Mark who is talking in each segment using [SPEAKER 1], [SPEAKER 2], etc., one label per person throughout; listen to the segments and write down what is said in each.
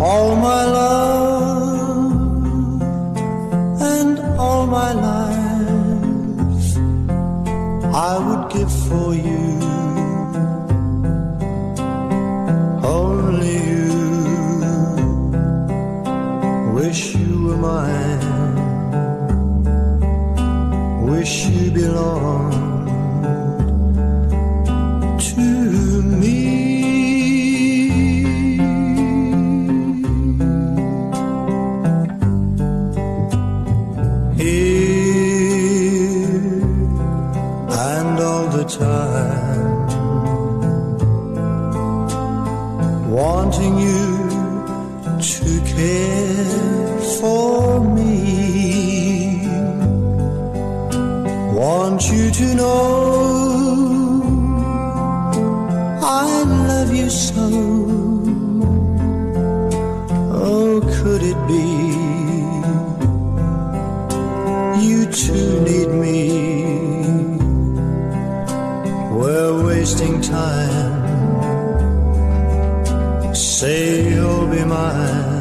[SPEAKER 1] all my love and all my life I would give for you. Only you. Wish you were mine, wish you belonged and all the time, wanting you to care for me. Want you to know I love you so. Oh, could it be you too wasting time. Say you'll be mine,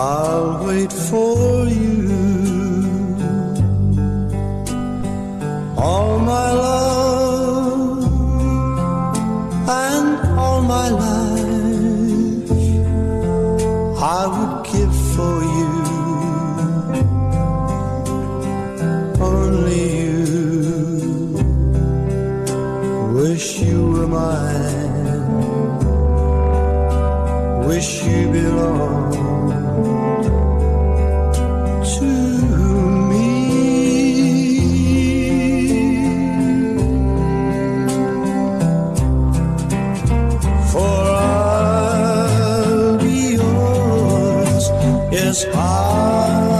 [SPEAKER 1] I'll wait for you. All my love and all my life I would give for you. Only you wish you were mine, I'll be yours, yes, I